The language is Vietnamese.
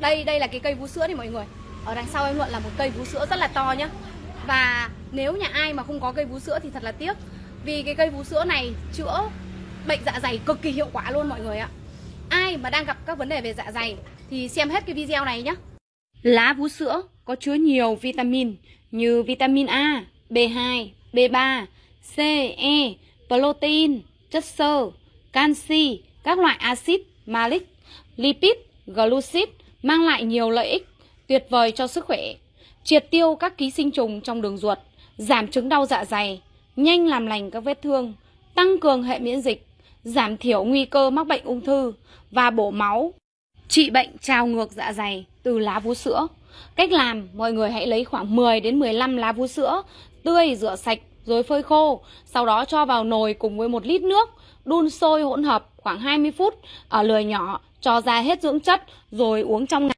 Đây đây là cái cây vú sữa thì mọi người. Ở đằng sau em Luận là một cây vú sữa rất là to nhá. Và nếu nhà ai mà không có cây vú sữa thì thật là tiếc. Vì cái cây vú sữa này chữa bệnh dạ dày cực kỳ hiệu quả luôn mọi người ạ. Ai mà đang gặp các vấn đề về dạ dày thì xem hết cái video này nhé Lá vú sữa có chứa nhiều vitamin như vitamin A, B2, B3, C, E, protein, chất xơ, canxi, các loại axit malic, lipid, glucid mang lại nhiều lợi ích tuyệt vời cho sức khỏe, triệt tiêu các ký sinh trùng trong đường ruột, giảm chứng đau dạ dày, nhanh làm lành các vết thương, tăng cường hệ miễn dịch, giảm thiểu nguy cơ mắc bệnh ung thư và bổ máu, trị bệnh trào ngược dạ dày từ lá vú sữa. Cách làm, mọi người hãy lấy khoảng 10 đến 15 lá vú sữa tươi rửa sạch rồi phơi khô, sau đó cho vào nồi cùng với một lít nước, đun sôi hỗn hợp khoảng 20 phút ở lửa nhỏ, cho ra hết dưỡng chất rồi uống trong ngày.